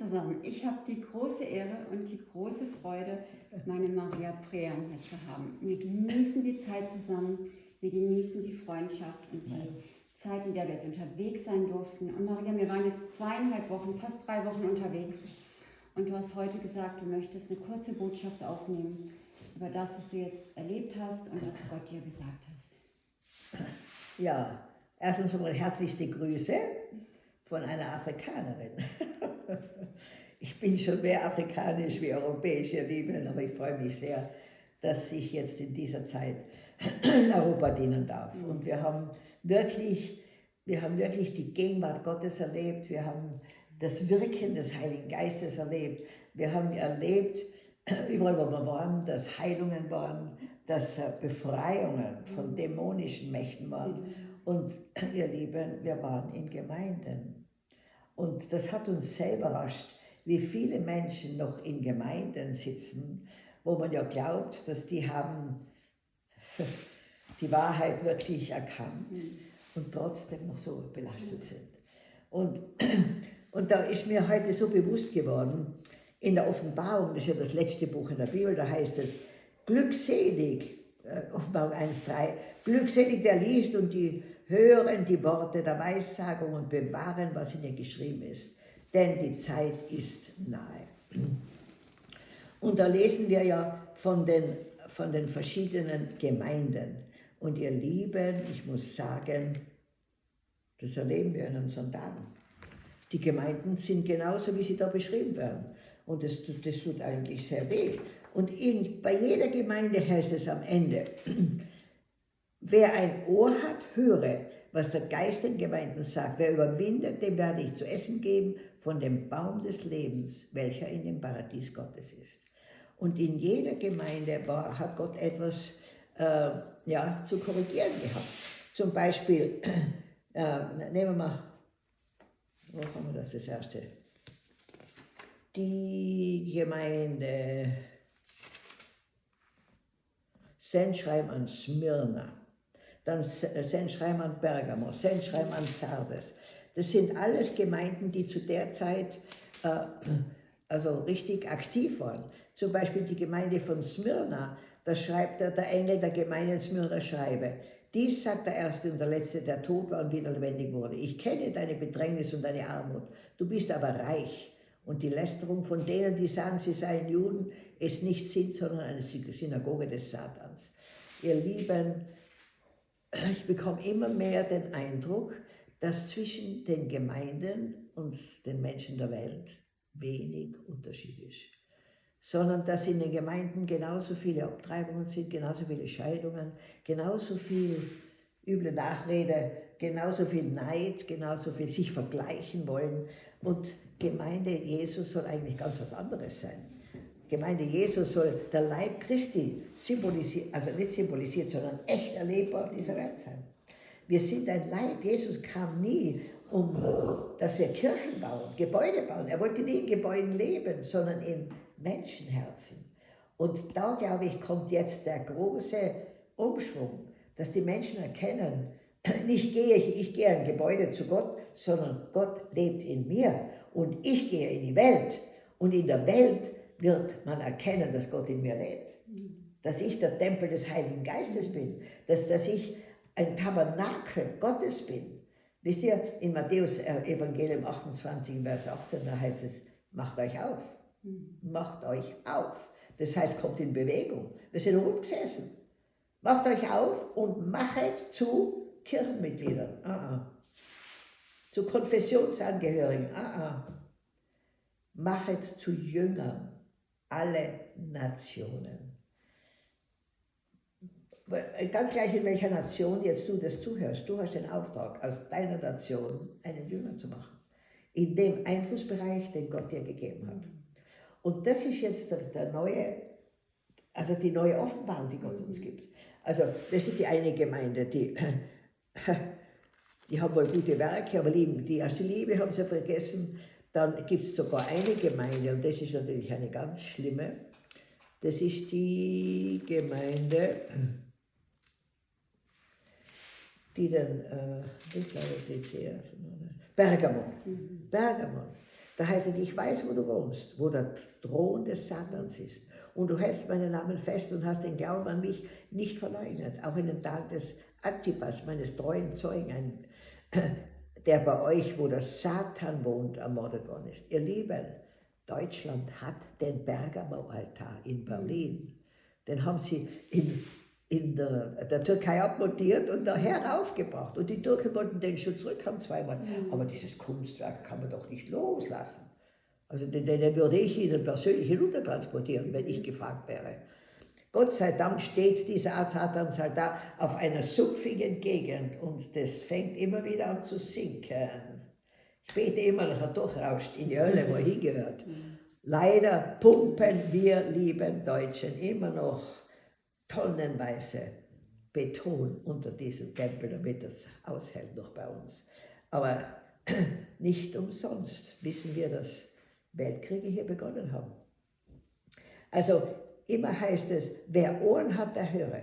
zusammen. Ich habe die große Ehre und die große Freude, meine Maria Prean hier zu haben. Wir genießen die Zeit zusammen, wir genießen die Freundschaft und die Zeit, in der wir jetzt unterwegs sein durften. Und Maria, wir waren jetzt zweieinhalb Wochen, fast drei Wochen unterwegs. Und du hast heute gesagt, du möchtest eine kurze Botschaft aufnehmen über das, was du jetzt erlebt hast und was Gott dir gesagt hat. Ja, erstens einmal herzlichste Grüße von einer Afrikanerin. Ich bin schon mehr afrikanisch wie europäisch, ihr Lieben, aber ich freue mich sehr, dass ich jetzt in dieser Zeit in Europa dienen darf. Und wir haben wirklich, wir haben wirklich die Gegenwart Gottes erlebt, wir haben das Wirken des Heiligen Geistes erlebt, wir haben erlebt, überall wo wir waren, dass Heilungen waren, dass Befreiungen von dämonischen Mächten waren. Und ihr Lieben, wir waren in Gemeinden. Und das hat uns sehr überrascht, wie viele Menschen noch in Gemeinden sitzen, wo man ja glaubt, dass die haben die Wahrheit wirklich erkannt mhm. und trotzdem noch so belastet sind. Und, und da ist mir heute so bewusst geworden, in der Offenbarung, das ist ja das letzte Buch in der Bibel, da heißt es, glückselig, äh, Offenbarung 1,3, glückselig der liest und die hören die Worte der Weissagung und bewahren, was in ihr geschrieben ist, denn die Zeit ist nahe. Und da lesen wir ja von den, von den verschiedenen Gemeinden. Und ihr Lieben, ich muss sagen, das erleben wir in unseren Tagen. Die Gemeinden sind genauso, wie sie da beschrieben werden. Und das, das tut eigentlich sehr weh. Und in, bei jeder Gemeinde heißt es am Ende, Wer ein Ohr hat, höre, was der Geist den Gemeinden sagt. Wer überwindet, dem werde ich zu essen geben von dem Baum des Lebens, welcher in dem Paradies Gottes ist. Und in jeder Gemeinde war, hat Gott etwas äh, ja, zu korrigieren gehabt. Zum Beispiel, äh, nehmen wir mal, wo haben wir das, das erste? Die Gemeinde Sendschreiben an Smyrna dann Sendschreiben an Bergamo, Sendschreiben an Sardes. Das sind alles Gemeinden, die zu der Zeit äh, also richtig aktiv waren. Zum Beispiel die Gemeinde von Smyrna, da schreibt er, der Engel der Gemeinde in Smyrna schreibe, dies sagt der Erste und der Letzte, der tot war und wieder lebendig wurde. Ich kenne deine Bedrängnis und deine Armut. Du bist aber reich. Und die Lästerung von denen, die sagen, sie seien Juden, ist nicht sind, sondern eine Synagoge des Satans. Ihr Lieben, ich bekomme immer mehr den Eindruck, dass zwischen den Gemeinden und den Menschen der Welt wenig Unterschied ist. Sondern dass in den Gemeinden genauso viele Abtreibungen sind, genauso viele Scheidungen, genauso viel üble Nachrede, genauso viel Neid, genauso viel sich vergleichen wollen. Und Gemeinde Jesus soll eigentlich ganz was anderes sein. Gemeinde Jesus soll der Leib Christi symbolisiert, also nicht symbolisiert, sondern echt erlebbar auf dieser Welt sein. Wir sind ein Leib. Jesus kam nie, um, dass wir Kirchen bauen, Gebäude bauen. Er wollte nie in Gebäuden leben, sondern in Menschenherzen. Und da, glaube ich, kommt jetzt der große Umschwung, dass die Menschen erkennen, nicht gehe ich, ich gehe ein Gebäude zu Gott, sondern Gott lebt in mir und ich gehe in die Welt. Und in der Welt wird man erkennen, dass Gott in mir lebt. Dass ich der Tempel des Heiligen Geistes bin. Dass, dass ich ein Tabernakel Gottes bin. Wisst ihr, in Matthäus äh, Evangelium 28, Vers 18, da heißt es, macht euch auf. Macht euch auf. Das heißt, kommt in Bewegung. Wir sind rumgesessen. Macht euch auf und machet zu Kirchenmitgliedern. Ah, ah. Zu Konfessionsangehörigen. Ah, ah. Machet zu Jüngern alle Nationen. Ganz gleich in welcher Nation jetzt du das zuhörst, du hast den Auftrag, aus deiner Nation einen Jünger zu machen. In dem Einflussbereich, den Gott dir gegeben hat. Und das ist jetzt der, der neue, also die neue Offenbarung, die Gott uns gibt. Also das ist die eine Gemeinde, die, die haben wohl gute Werke, aber lieben, die erste Liebe haben sie vergessen, dann gibt es sogar eine Gemeinde, und das ist natürlich eine ganz schlimme, das ist die Gemeinde, die dann, äh, ich glaube, DC, Bergamo. Mhm. Bergamo. Da heißt es, ich weiß, wo du wohnst, wo der Thron des Satans ist. Und du hältst meinen Namen fest und hast den Glauben an mich nicht verleugnet. Auch in den Tag des Antipas, meines treuen Zeugen, ein, der bei euch, wo der Satan wohnt, ermordet worden ist. Ihr Lieben, Deutschland hat den Bergamo-Altar in Berlin. Den haben sie in, in der, der Türkei abmontiert und daher aufgebracht. Und die Türken wollten den schon zurückhaben zweimal. Mhm. Aber dieses Kunstwerk kann man doch nicht loslassen. Also den, den würde ich Ihnen persönlich hinuntertransportieren, wenn ich gefragt wäre. Gott sei Dank steht dieser Satansal da auf einer sumpfigen Gegend und das fängt immer wieder an zu sinken. Ich bete immer, dass er durchrauscht in die Hölle, wo er hingehört. Leider pumpen wir lieben Deutschen immer noch tonnenweise Beton unter diesem Tempel, damit es aushält noch bei uns. Aber nicht umsonst wissen wir, dass Weltkriege hier begonnen haben. Also immer heißt es, wer Ohren hat, der höre.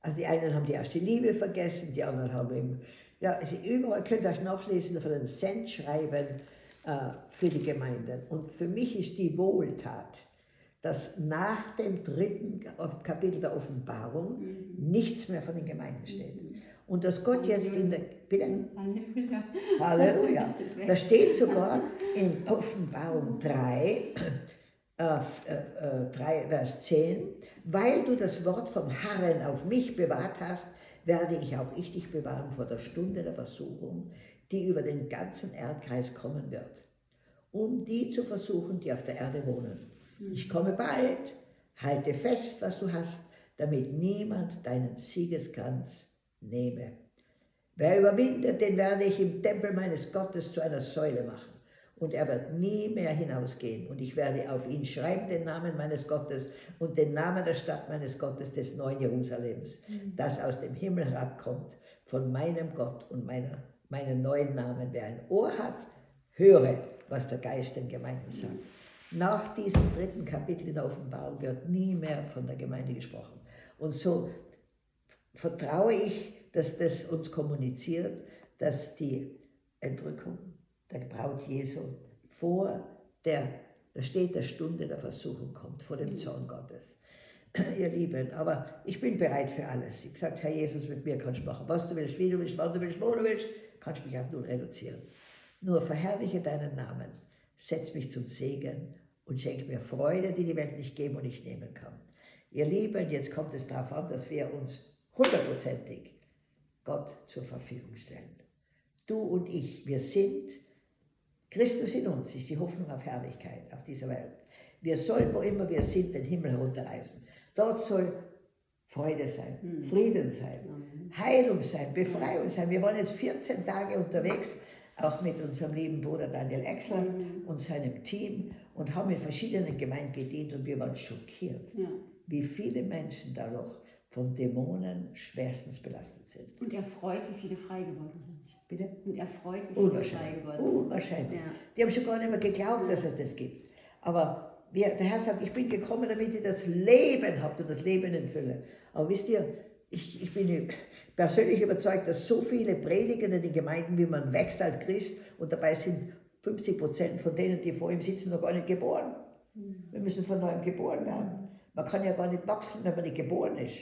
Also die einen haben die erste Liebe vergessen, die anderen haben eben, ja, überall könnt ihr euch nachlesen von den Sendschreiben äh, für die Gemeinden. Und für mich ist die Wohltat, dass nach dem dritten Kapitel der Offenbarung mhm. nichts mehr von den Gemeinden steht. Mhm. Und dass Gott jetzt in der, bitte? Halleluja. Halleluja. Da steht sogar in Offenbarung 3, äh, äh, 3, äh, Vers 10, weil du das Wort vom Herrn auf mich bewahrt hast, werde ich auch ich dich bewahren vor der Stunde der Versuchung, die über den ganzen Erdkreis kommen wird, um die zu versuchen, die auf der Erde wohnen. Ich komme bald, halte fest, was du hast, damit niemand deinen Siegeskranz nehme. Wer überwindet, den werde ich im Tempel meines Gottes zu einer Säule machen. Und er wird nie mehr hinausgehen. Und ich werde auf ihn schreiben den Namen meines Gottes und den Namen der Stadt meines Gottes, des neuen Jerusalems, mhm. das aus dem Himmel herabkommt, von meinem Gott und meiner, meinen neuen Namen. Wer ein Ohr hat, höre, was der Geist den Gemeinden sagt. Nach diesem dritten Kapitel in der Offenbarung wird nie mehr von der Gemeinde gesprochen. Und so vertraue ich, dass das uns kommuniziert, dass die Entrückung der Braut Jesu vor der, da steht der Stunde der Versuchung kommt, vor dem Zorn Gottes. Ihr Lieben, aber ich bin bereit für alles. Ich sage, Herr Jesus, mit mir kannst du machen, was du willst, wie du willst, wann du willst, wo du willst, kannst du mich auf null reduzieren. Nur verherrliche deinen Namen, setz mich zum Segen und schenk mir Freude, die die Welt nicht geben und nicht nehmen kann. Ihr Lieben, jetzt kommt es darauf an, dass wir uns hundertprozentig Gott zur Verfügung stellen. Du und ich, wir sind, Christus in uns ist die Hoffnung auf Herrlichkeit auf dieser Welt. Wir sollen, wo immer wir sind, den Himmel herunterreißen. Dort soll Freude sein, mhm. Frieden sein, mhm. Heilung sein, Befreiung sein. Wir waren jetzt 14 Tage unterwegs, auch mit unserem lieben Bruder Daniel Exler mhm. und seinem Team und haben in verschiedenen Gemeinden gedient und wir waren schockiert, ja. wie viele Menschen da noch von Dämonen schwerstens belastet sind. Und er freut, wie viele frei geworden sind. Bitte? Und er freut, wie viele frei geworden sind. Unwahrscheinlich. Ja. Die haben schon gar nicht mehr geglaubt, dass es das gibt. Aber wir, der Herr sagt, ich bin gekommen, damit ihr das Leben habt und das Leben in Fülle. Aber wisst ihr, ich, ich bin persönlich überzeugt, dass so viele predigen in den Gemeinden, wie man wächst als Christ und dabei sind 50 Prozent von denen, die vor ihm sitzen, noch gar nicht geboren. Wir müssen von neuem geboren werden. Man kann ja gar nicht wachsen, wenn man nicht geboren ist.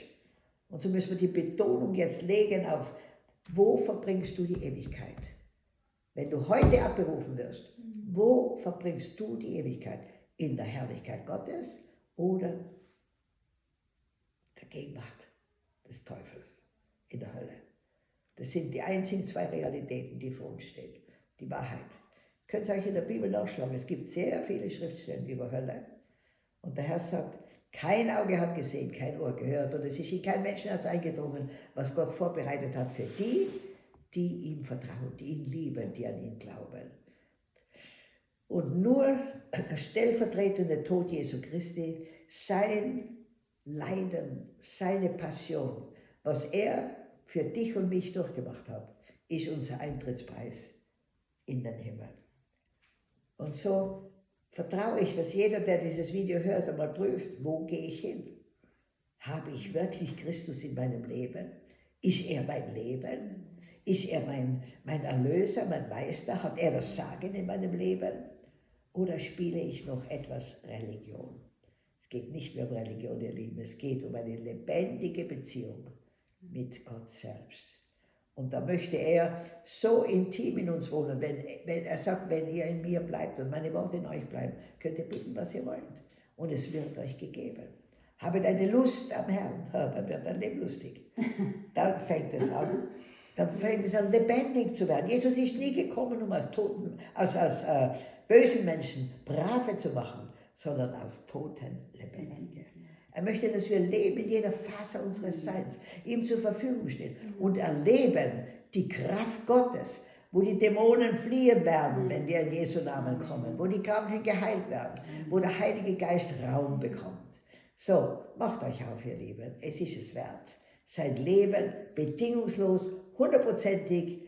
Und so müssen wir die Betonung jetzt legen auf, wo verbringst du die Ewigkeit? Wenn du heute abberufen wirst, wo verbringst du die Ewigkeit? In der Herrlichkeit Gottes oder der Gegenwart des Teufels in der Hölle? Das sind die einzigen zwei Realitäten, die vor uns stehen. Die Wahrheit. Könnt ihr euch in der Bibel nachschlagen. Es gibt sehr viele Schriftstellen über Hölle. Und der Herr sagt, kein Auge hat gesehen, kein Ohr gehört und es ist in kein Menschenherz eingedrungen, was Gott vorbereitet hat für die, die ihm vertrauen, die ihn lieben, die an ihn glauben. Und nur der stellvertretende Tod Jesu Christi, sein Leiden, seine Passion, was er für dich und mich durchgemacht hat, ist unser Eintrittspreis in den Himmel. Und so vertraue ich, dass jeder, der dieses Video hört, einmal prüft, wo gehe ich hin? Habe ich wirklich Christus in meinem Leben? Ist er mein Leben? Ist er mein, mein Erlöser, mein Meister? Hat er das Sagen in meinem Leben? Oder spiele ich noch etwas Religion? Es geht nicht mehr um Religion, ihr Lieben, es geht um eine lebendige Beziehung mit Gott selbst. Und da möchte er so intim in uns wohnen. Wenn, wenn er sagt, wenn ihr in mir bleibt und meine Worte in euch bleiben, könnt ihr bitten, was ihr wollt. Und es wird euch gegeben. Habet eine Lust am Herrn, dann wird dein Leben lustig. Dann fängt es an. Dann fängt es an, lebendig zu werden. Jesus ist nie gekommen, um aus toten, aus, aus äh, bösen Menschen brave zu machen, sondern aus toten lebendige. Er möchte, dass wir leben in jeder Phase unseres Seins, ihm zur Verfügung stehen und erleben die Kraft Gottes, wo die Dämonen fliehen werden, wenn wir in Jesu Namen kommen, wo die Kranken geheilt werden, wo der Heilige Geist Raum bekommt. So, macht euch auf, ihr Lieben, es ist es wert, sein Leben bedingungslos, hundertprozentig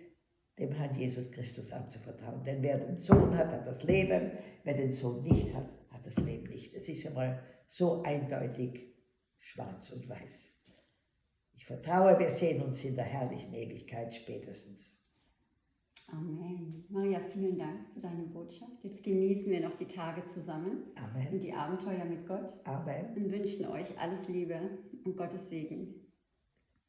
dem Herrn Jesus Christus anzuvertrauen. Denn wer den Sohn hat, hat das Leben, wer den Sohn nicht hat, hat das Leben nicht. Es ist einmal so eindeutig schwarz und weiß. Ich vertraue, wir sehen uns in der herrlichen Ewigkeit spätestens. Amen. Maria, vielen Dank für deine Botschaft. Jetzt genießen wir noch die Tage zusammen Amen. und die Abenteuer mit Gott Amen. und wünschen euch alles Liebe und Gottes Segen.